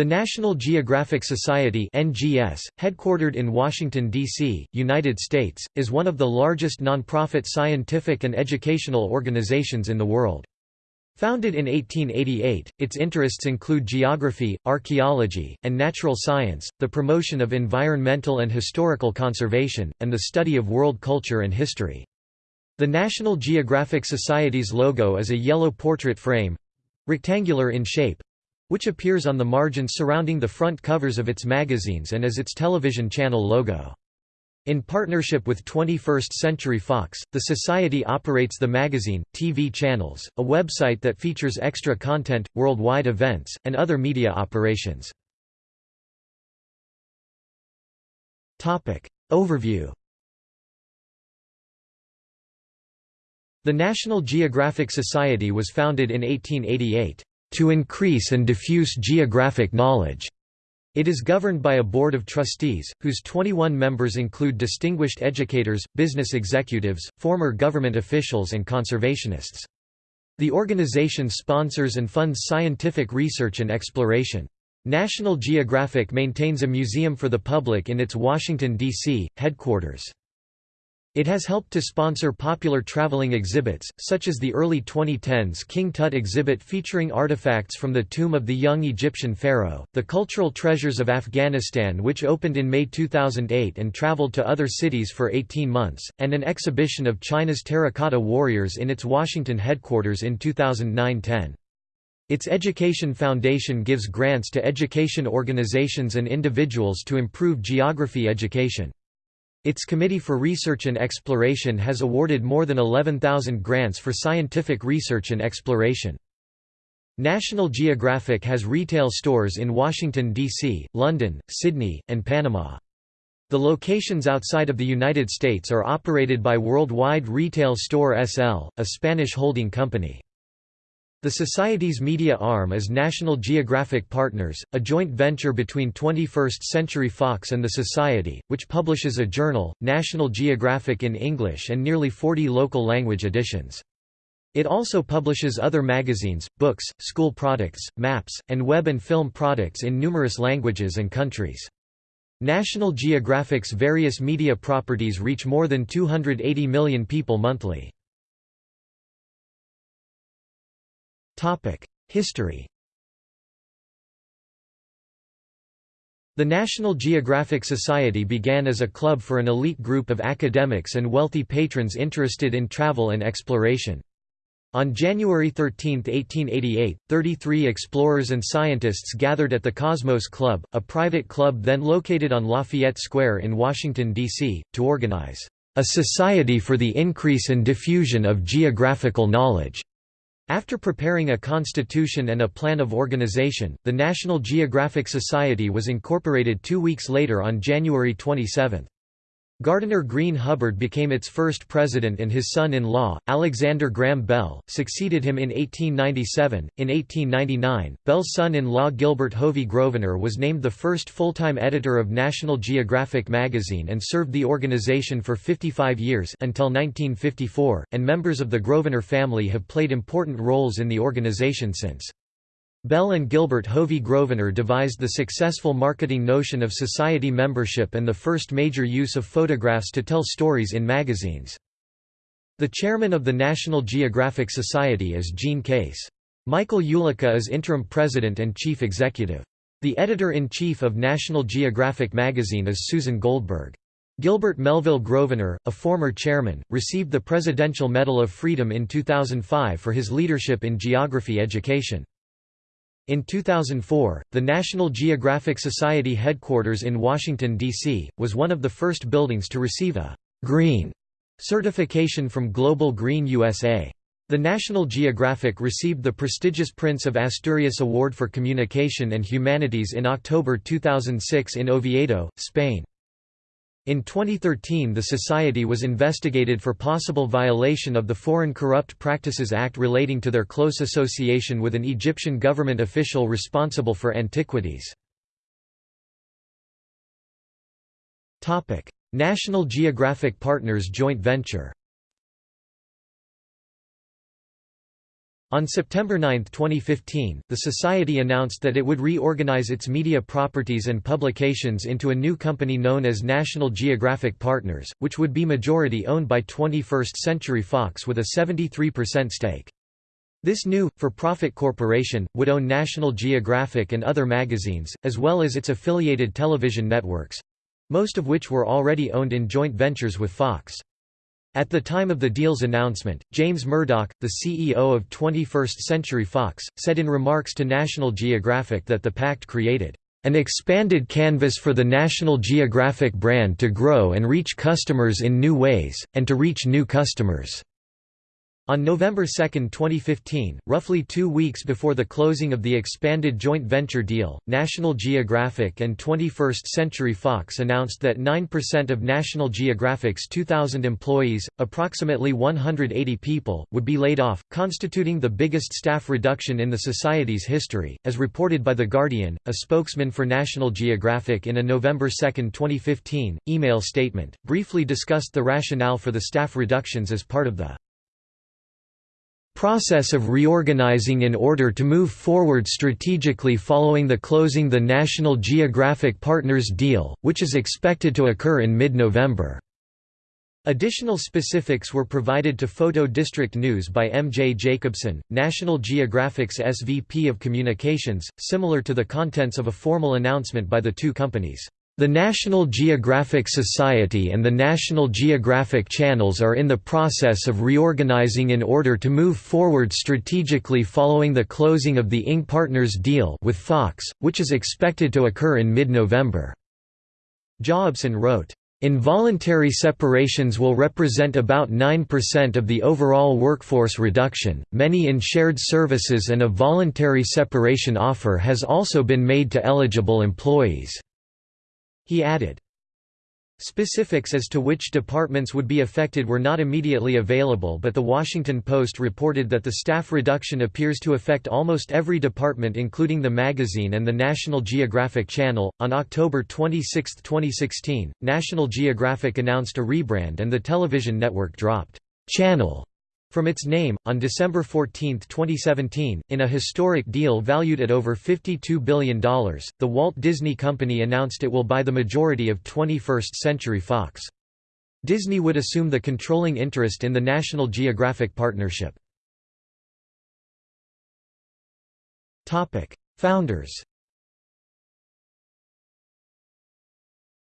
The National Geographic Society (NGS), headquartered in Washington D.C., United States, is one of the largest nonprofit scientific and educational organizations in the world. Founded in 1888, its interests include geography, archaeology, and natural science, the promotion of environmental and historical conservation, and the study of world culture and history. The National Geographic Society's logo is a yellow portrait frame—rectangular in shape, which appears on the margins surrounding the front covers of its magazines and as its television channel logo. In partnership with 21st Century Fox, the Society operates the magazine, TV channels, a website that features extra content, worldwide events, and other media operations. Overview The National Geographic Society was founded in 1888 to increase and diffuse geographic knowledge. It is governed by a board of trustees, whose 21 members include distinguished educators, business executives, former government officials and conservationists. The organization sponsors and funds scientific research and exploration. National Geographic maintains a museum for the public in its Washington, D.C., headquarters. It has helped to sponsor popular traveling exhibits, such as the early 2010s King Tut exhibit featuring artifacts from the tomb of the young Egyptian pharaoh, the Cultural Treasures of Afghanistan which opened in May 2008 and traveled to other cities for 18 months, and an exhibition of China's terracotta warriors in its Washington headquarters in 2009–10. Its Education Foundation gives grants to education organizations and individuals to improve geography education. Its Committee for Research and Exploration has awarded more than 11,000 grants for scientific research and exploration. National Geographic has retail stores in Washington, D.C., London, Sydney, and Panama. The locations outside of the United States are operated by Worldwide Retail Store SL, a Spanish holding company. The Society's media arm is National Geographic Partners, a joint venture between 21st Century Fox and the Society, which publishes a journal, National Geographic in English and nearly 40 local language editions. It also publishes other magazines, books, school products, maps, and web and film products in numerous languages and countries. National Geographic's various media properties reach more than 280 million people monthly. History The National Geographic Society began as a club for an elite group of academics and wealthy patrons interested in travel and exploration. On January 13, 1888, 33 explorers and scientists gathered at the Cosmos Club, a private club then located on Lafayette Square in Washington, D.C., to organize a society for the increase and diffusion of geographical knowledge. After preparing a constitution and a plan of organization, the National Geographic Society was incorporated two weeks later on January 27. Gardiner Green Hubbard became its first president and his son-in-law, Alexander Graham Bell, succeeded him in 1897. In 1899, Bell's son-in-law Gilbert Hovey Grosvenor was named the first full-time editor of National Geographic magazine and served the organization for 55 years until 1954, and members of the Grosvenor family have played important roles in the organization since. Bell and Gilbert Hovey Grosvenor devised the successful marketing notion of society membership and the first major use of photographs to tell stories in magazines. The chairman of the National Geographic Society is Jean Case. Michael Ulica is interim president and chief executive. The editor-in-chief of National Geographic magazine is Susan Goldberg. Gilbert Melville Grosvenor, a former chairman, received the Presidential Medal of Freedom in 2005 for his leadership in geography education. In 2004, the National Geographic Society headquarters in Washington, D.C., was one of the first buildings to receive a «green» certification from Global Green USA. The National Geographic received the prestigious Prince of Asturias Award for Communication and Humanities in October 2006 in Oviedo, Spain. In 2013 the Society was investigated for possible violation of the Foreign Corrupt Practices Act relating to their close association with an Egyptian government official responsible for antiquities. National Geographic Partners joint venture On September 9, 2015, the Society announced that it would reorganize its media properties and publications into a new company known as National Geographic Partners, which would be majority owned by 21st Century Fox with a 73% stake. This new, for-profit corporation, would own National Geographic and other magazines, as well as its affiliated television networks—most of which were already owned in joint ventures with Fox. At the time of the deal's announcement, James Murdoch, the CEO of 21st Century Fox, said in remarks to National Geographic that the pact created an expanded canvas for the National Geographic brand to grow and reach customers in new ways, and to reach new customers. On November 2, 2015, roughly two weeks before the closing of the expanded joint venture deal, National Geographic and 21st Century Fox announced that 9% of National Geographic's 2,000 employees, approximately 180 people, would be laid off, constituting the biggest staff reduction in the Society's history, as reported by The Guardian. A spokesman for National Geographic in a November 2, 2015, email statement, briefly discussed the rationale for the staff reductions as part of the process of reorganizing in order to move forward strategically following the closing the National Geographic Partners deal, which is expected to occur in mid-November. Additional specifics were provided to Photo District News by M. J. Jacobson, National Geographic's SVP of Communications, similar to the contents of a formal announcement by the two companies. The National Geographic Society and the National Geographic Channels are in the process of reorganizing in order to move forward strategically following the closing of the Ing Partners deal with Fox, which is expected to occur in mid-November. Jacobson wrote, Involuntary separations will represent about 9% of the overall workforce reduction, many in shared services and a voluntary separation offer has also been made to eligible employees. He added, Specifics as to which departments would be affected were not immediately available, but The Washington Post reported that the staff reduction appears to affect almost every department, including the magazine and the National Geographic Channel. On October 26, 2016, National Geographic announced a rebrand and the television network dropped. Channel from its name, on December 14, 2017, in a historic deal valued at over $52 billion, the Walt Disney Company announced it will buy the majority of 21st Century Fox. Disney would assume the controlling interest in the National Geographic partnership. Founders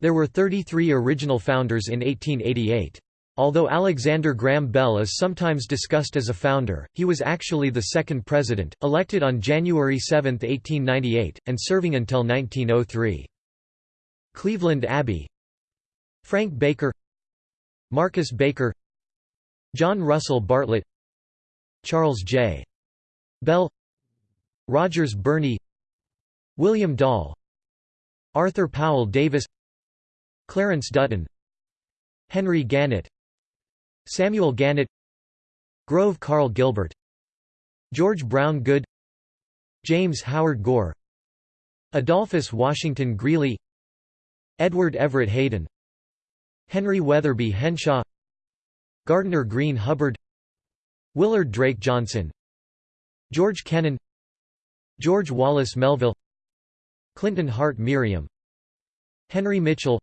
There were 33 original founders in 1888. Although Alexander Graham Bell is sometimes discussed as a founder, he was actually the second president, elected on January 7, 1898, and serving until 1903. Cleveland Abbe. Frank Baker. Marcus Baker. John Russell Bartlett. Charles J. Bell. Rogers Birnie William Dall. Arthur Powell Davis. Clarence Dutton. Henry Gannett Samuel Gannett Grove Karl Gilbert George Brown Goode James Howard Gore Adolphus Washington Greely Edward Everett Hayden Henry Wetherbee Henshaw Gardiner Green Hubbard Willard Drake Johnson George Kennan George Wallace Melville Clinton Hart Merriam Henry Mitchell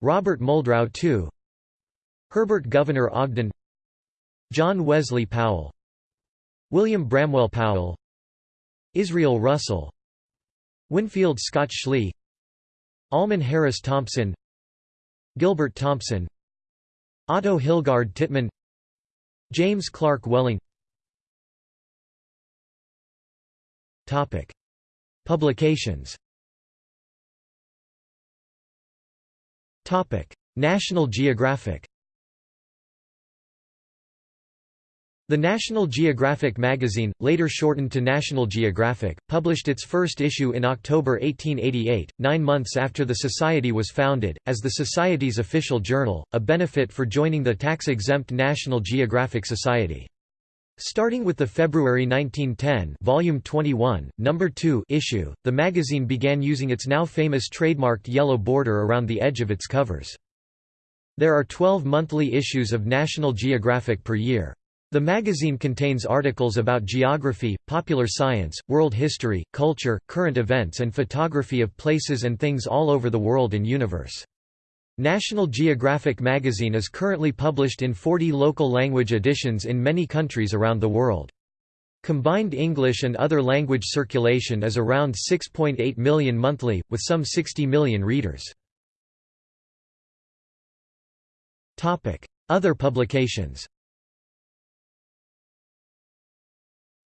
Robert Muldrow II Herbert Gouverneur Ogden John Wesley Powell William Bramwell Powell Israel Russell Winfield Scott Schley Almon Harris Thompson Gilbert Thompson Otto Hilgard Tittmann James Clark Welling. Topic. Publications. Topic. National Geographic The National Geographic magazine, later shortened to National Geographic, published its first issue in October 1888, nine months after the Society was founded, as the Society's official journal, a benefit for joining the tax-exempt National Geographic Society. Starting with the February 1910 volume 21, number 2 issue, the magazine began using its now famous trademarked yellow border around the edge of its covers. There are 12 monthly issues of National Geographic per year. The magazine contains articles about geography, popular science, world history, culture, current events and photography of places and things all over the world and universe. National Geographic magazine is currently published in 40 local language editions in many countries around the world. Combined English and other language circulation is around 6.8 million monthly, with some 60 million readers. Other publications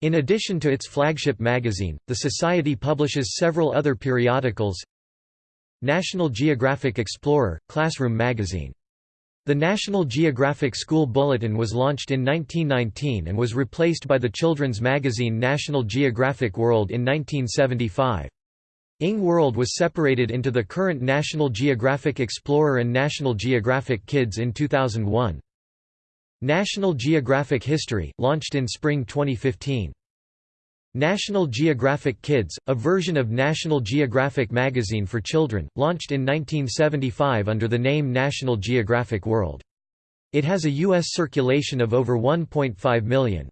In addition to its flagship magazine, the Society publishes several other periodicals National Geographic Explorer, classroom magazine. The National Geographic School Bulletin was launched in 1919 and was replaced by the children's magazine National Geographic World in 1975. Ing World was separated into the current National Geographic Explorer and National Geographic Kids in 2001. National Geographic History, launched in spring 2015. National Geographic Kids, a version of National Geographic magazine for children, launched in 1975 under the name National Geographic World. It has a U.S. circulation of over 1.5 million.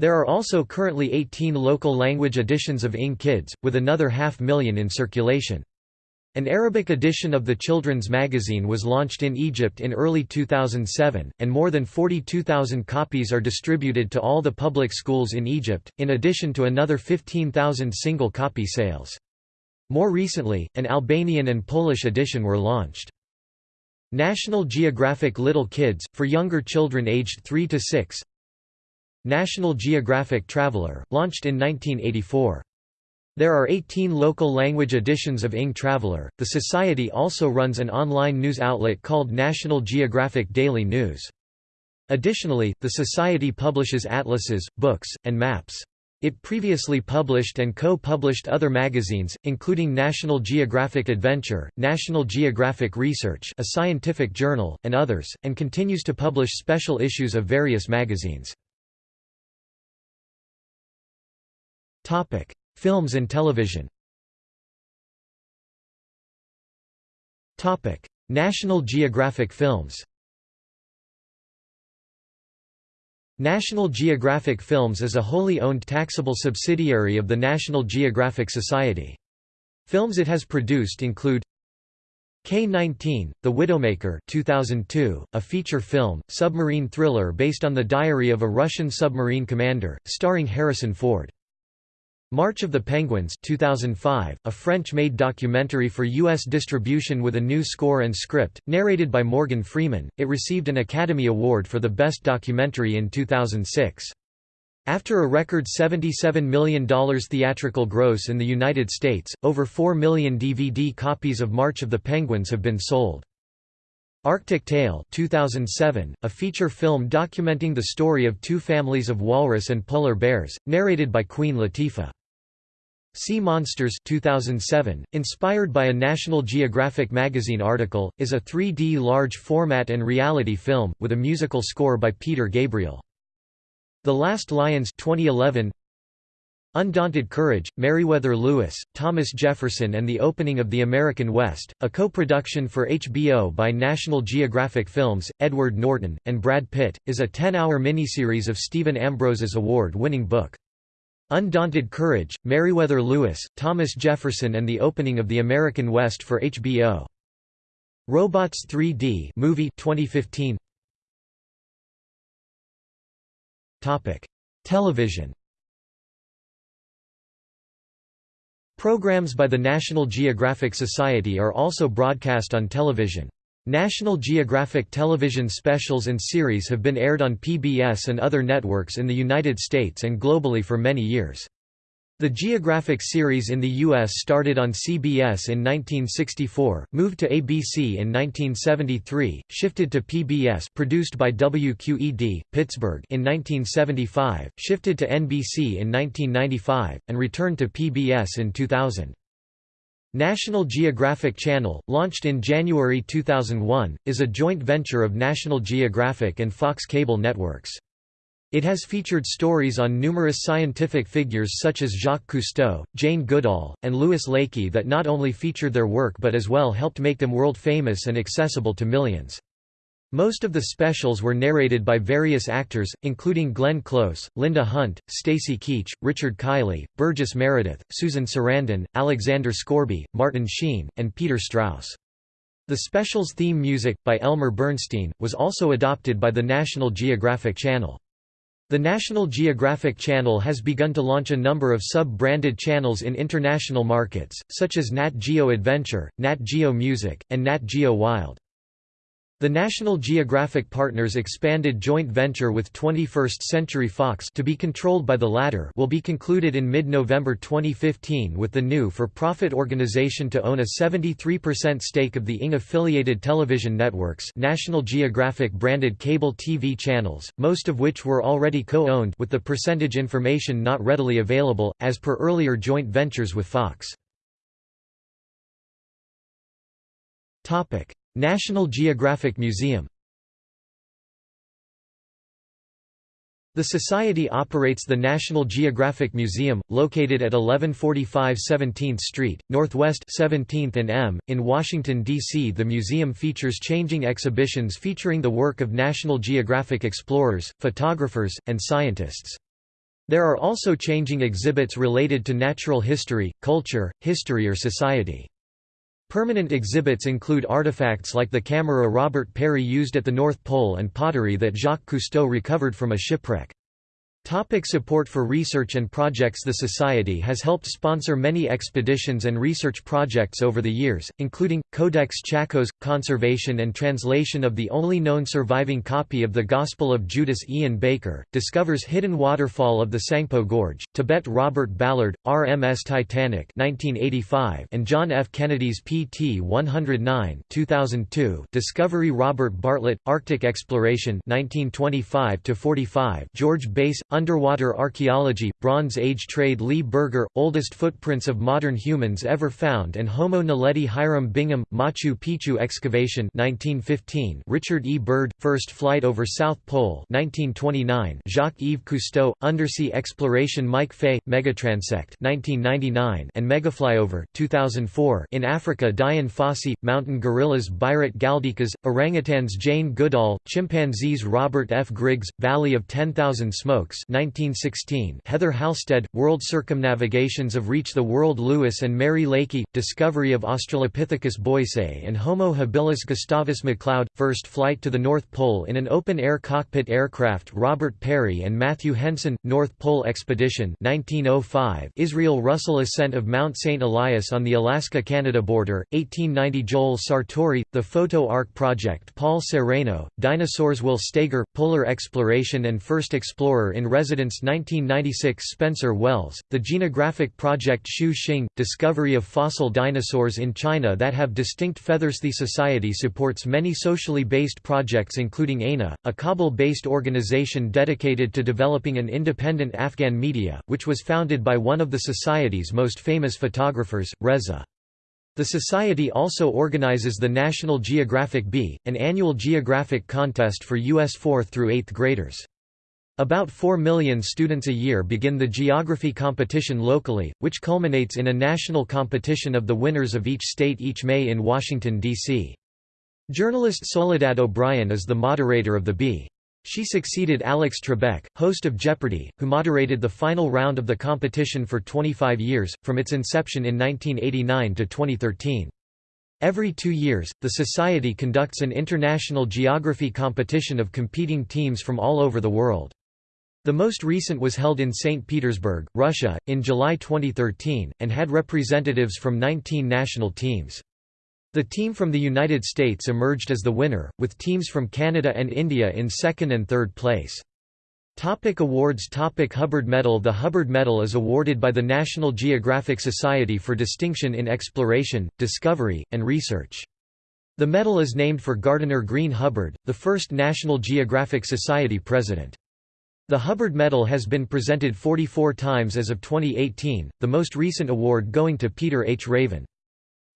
There are also currently 18 local language editions of Ing Kids, with another half million in circulation. An Arabic edition of the children's magazine was launched in Egypt in early 2007, and more than 42,000 copies are distributed to all the public schools in Egypt, in addition to another 15,000 single-copy sales. More recently, an Albanian and Polish edition were launched. National Geographic Little Kids, for younger children aged 3 to 6 National Geographic Traveler, launched in 1984. There are 18 local language editions of Ing Traveler. The Society also runs an online news outlet called National Geographic Daily News. Additionally, the Society publishes atlases, books, and maps. It previously published and co-published other magazines, including National Geographic Adventure, National Geographic Research a scientific journal, and others, and continues to publish special issues of various magazines. Films and television National Geographic Films National Geographic Films is a wholly owned taxable subsidiary of the National Geographic Society. Films it has produced include K-19, The Widowmaker 2002, a feature film, submarine thriller based on the diary of a Russian submarine commander, starring Harrison Ford. March of the Penguins 2005, a French-made documentary for U.S. distribution with a new score and script, narrated by Morgan Freeman, it received an Academy Award for the Best Documentary in 2006. After a record $77 million theatrical gross in the United States, over 4 million DVD copies of March of the Penguins have been sold. Arctic Tale 2007, a feature film documenting the story of two families of walrus and polar bears, narrated by Queen Latifah. Sea Monsters 2007, inspired by a National Geographic magazine article, is a 3D large format and reality film, with a musical score by Peter Gabriel. The Last Lions 2011, Undaunted Courage, Meriwether Lewis, Thomas Jefferson and the Opening of the American West, a co-production for HBO by National Geographic Films, Edward Norton, and Brad Pitt, is a 10-hour miniseries of Stephen Ambrose's award-winning book. Undaunted Courage, Meriwether Lewis, Thomas Jefferson and the Opening of the American West for HBO. Robots 3D movie 2015. Topic: Television Programs by the National Geographic Society are also broadcast on television. National Geographic television specials and series have been aired on PBS and other networks in the United States and globally for many years. The Geographic series in the U.S. started on CBS in 1964, moved to ABC in 1973, shifted to PBS produced by WQED, Pittsburgh in 1975, shifted to NBC in 1995, and returned to PBS in 2000. National Geographic Channel, launched in January 2001, is a joint venture of National Geographic and Fox Cable Networks. It has featured stories on numerous scientific figures such as Jacques Cousteau, Jane Goodall, and Louis Leakey that not only featured their work but as well helped make them world famous and accessible to millions. Most of the specials were narrated by various actors, including Glenn Close, Linda Hunt, Stacy Keach, Richard Kiley, Burgess Meredith, Susan Sarandon, Alexander Scourby, Martin Sheen, and Peter Strauss. The special's theme music, by Elmer Bernstein, was also adopted by the National Geographic Channel. The National Geographic Channel has begun to launch a number of sub-branded channels in international markets, such as Nat Geo Adventure, Nat Geo Music, and Nat Geo Wild. The National Geographic Partners expanded joint venture with 21st Century Fox to be controlled by the latter will be concluded in mid-November 2015 with the new for-profit organization to own a 73% stake of the ING-affiliated television networks National Geographic branded cable TV channels, most of which were already co-owned with the percentage information not readily available, as per earlier joint ventures with Fox. National Geographic Museum The Society operates the National Geographic Museum, located at 1145 17th Street, Northwest 17th and M, in Washington, D.C. The museum features changing exhibitions featuring the work of National Geographic explorers, photographers, and scientists. There are also changing exhibits related to natural history, culture, history or society. Permanent exhibits include artifacts like the camera Robert Peary used at the North Pole and pottery that Jacques Cousteau recovered from a shipwreck. Topic support for research and projects The Society has helped sponsor many expeditions and research projects over the years, including, Codex Tchacos – conservation and translation of the only known surviving copy of the Gospel of Judas Ian Baker, discovers hidden waterfall of the Tsangpo Gorge, Tibet Robert Ballard, RMS Titanic 1985 and John F. Kennedy's PT 109 2002, Discovery Robert Bartlett, Arctic Exploration 1925 George Bass, Underwater Archaeology, Bronze Age Trade Lee Berger, Oldest Footprints of Modern Humans Ever Found and Homo naledi Hiram Bingham, Machu Picchu Excavation 1915 Richard E. Byrd, First Flight over South Pole 1929 Jacques-Yves Cousteau, Undersea Exploration Mike Fay, Megatransect 1999 and Megaflyover 2004 in Africa Dian Fossey, Mountain Gorillas Biruté Galdikas, Orangutans Jane Goodall, Chimpanzees Robert F. Griggs, Valley of 10,000 Smokes 1916 Heather Halstead, World Circumnavigations of Reach the World Lewis and Mary Leakey, Discovery of Australopithecus boisei and Homo habilis Gustavus McLeod, First Flight to the North Pole in an Open-Air Cockpit Aircraft Robert Peary and Matthew Henson, North Pole Expedition 1905 Israel Russell Ascent of Mount St. Elias on the Alaska-Canada border, 1890 Joel Sartore, The Photo Ark Project Paul Sereno, Dinosaurs Will Steger, Polar Exploration and First Explorer in Residence 1996 Spencer Wells, The Genographic Project Xu Xing, Discovery of Fossil Dinosaurs in China that have distinct feathers The Society supports many socially based projects including ANA, a Kabul-based organization dedicated to developing an independent Afghan media, which was founded by one of the Society's most famous photographers, Reza. The Society also organizes the National Geographic Bee, an annual geographic contest for U.S. 4th through 8th graders. About 4 million students a year begin the geography competition locally, which culminates in a national competition of the winners of each state each May in Washington, D.C. Journalist Soledad O'Brien is the moderator of the Bee. She succeeded Alex Trebek, host of Jeopardy, who moderated the final round of the competition for 25 years, from its inception in 1989 to 2013. Every two years, the Society conducts an international geography competition of competing teams from all over the world. The most recent was held in St. Petersburg, Russia, in July 2013, and had representatives from 19 national teams. The team from the United States emerged as the winner, with teams from Canada and India in second and third place. Topic awards Topic Hubbard Medal The Hubbard Medal is awarded by the National Geographic Society for distinction in exploration, discovery, and research. The medal is named for Gardiner Green Hubbard, the first National Geographic Society president. The Hubbard Medal has been presented 44 times as of 2018, the most recent award going to Peter H. Raven.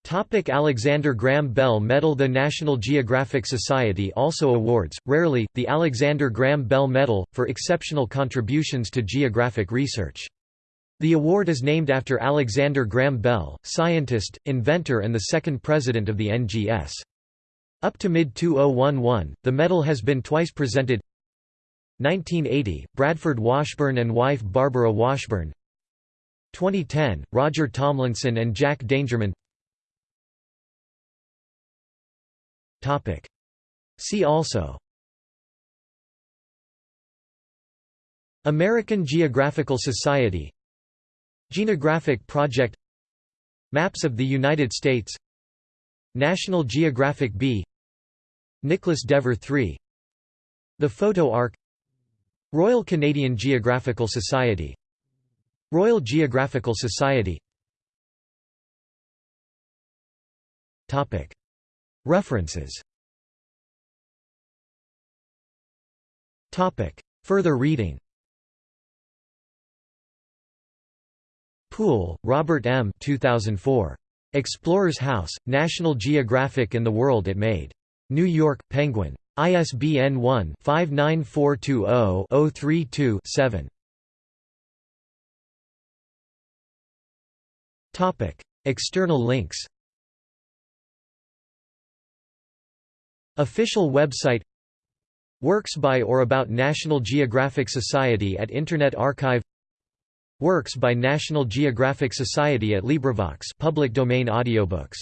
Topic Alexander Graham Bell Medal The National Geographic Society also awards, rarely, the Alexander Graham Bell Medal, for exceptional contributions to geographic research. The award is named after Alexander Graham Bell, scientist, inventor and the second president of the NGS. Up to mid-2011, the medal has been twice presented 1980, Bradford Washburn and wife Barbara Washburn. 2010, Roger Tomlinson and Jack Dangermond See also. American Geographical Society. Genographic Project. Maps of the United States. National Geographic Bee Nicholas Dever III The Photo Ark Royal Canadian Geographical Society Royal Geographical Society References Further reading Poole, Robert M. 2004. Explorer's House, National Geographic and the World It Made. New York, Penguin. ISBN 1-59420-032-7. External links. Official website. Works by or about National Geographic Society at Internet Archive. Works by National Geographic Society at LibriVox public domain audiobooks